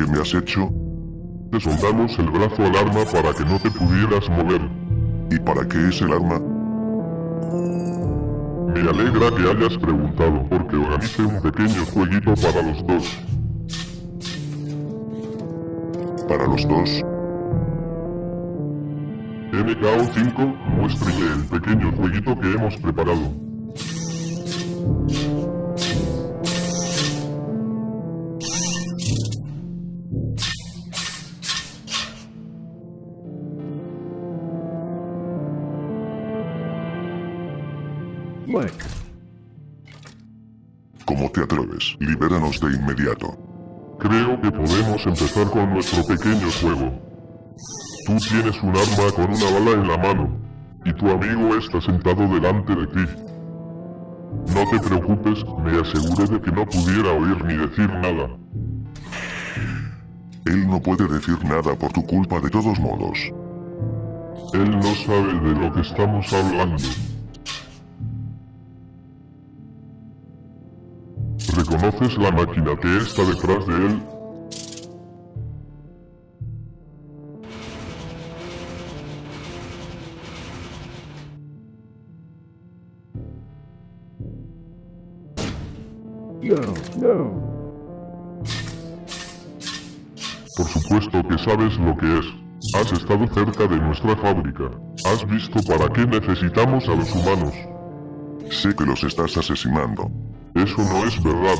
que me has hecho? Te soldamos el brazo al arma para que no te pudieras mover. ¿Y para qué es el arma? Me alegra que hayas preguntado, porque organice un pequeño jueguito para los dos. ¿Para los dos? MKO5, muéstrele el pequeño jueguito que hemos preparado. ¿Cómo te atreves? Libéranos de inmediato. Creo que podemos empezar con nuestro pequeño juego. Tú tienes un arma con una bala en la mano, y tu amigo está sentado delante de ti. No te preocupes, me aseguré de que no pudiera oír ni decir nada. Él no puede decir nada por tu culpa de todos modos. Él no sabe de lo que estamos hablando. ¿Reconoces la máquina que está detrás de él? No, no. Por supuesto que sabes lo que es. Has estado cerca de nuestra fábrica. Has visto para qué necesitamos a los humanos. Sé que los estás asesinando. Eso no es verdad.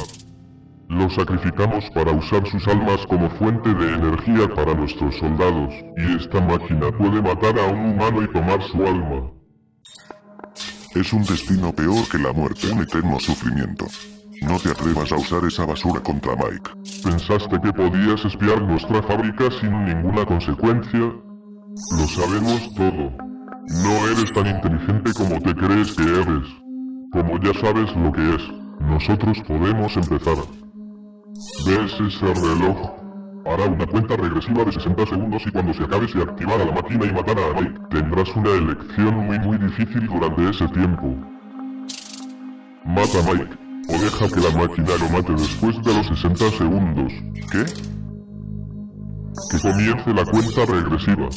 Los sacrificamos para usar sus almas como fuente de energía para nuestros soldados, y esta máquina puede matar a un humano y tomar su alma. Es un destino peor que la muerte, un eterno sufrimiento. No te atrevas a usar esa basura contra Mike. ¿Pensaste que podías espiar nuestra fábrica sin ninguna consecuencia? Lo sabemos todo. No eres tan inteligente como te crees que eres. Como ya sabes lo que es, nosotros podemos empezar. ¿Ves ese reloj? Hará una cuenta regresiva de 60 segundos y cuando se acabe se activará la máquina y matará a Mike. Tendrás una elección muy muy difícil durante ese tiempo. Mata a Mike, o deja que la máquina lo mate después de los 60 segundos. ¿Qué? Que comience la cuenta regresiva.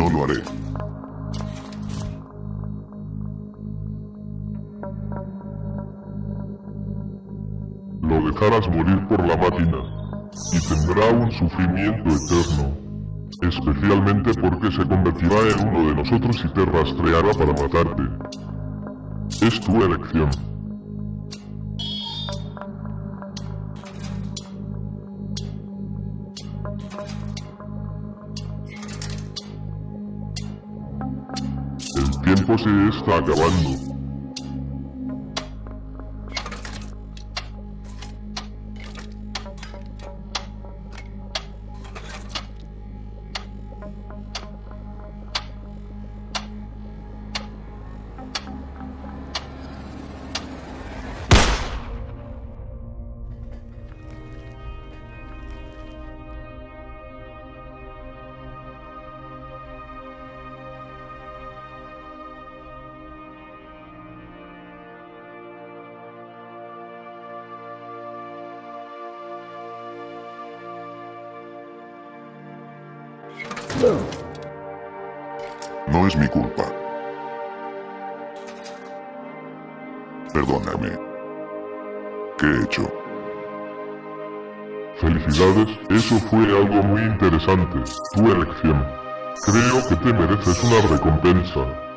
No lo haré. Lo dejarás morir por la máquina, y tendrá un sufrimiento eterno, especialmente porque se convertirá en uno de nosotros y te rastreará para matarte. Es tu elección. Tiempo se está acabando. No es mi culpa. Perdóname. ¿Qué he hecho? Felicidades, eso fue algo muy interesante. Tu elección. Creo que te mereces una recompensa.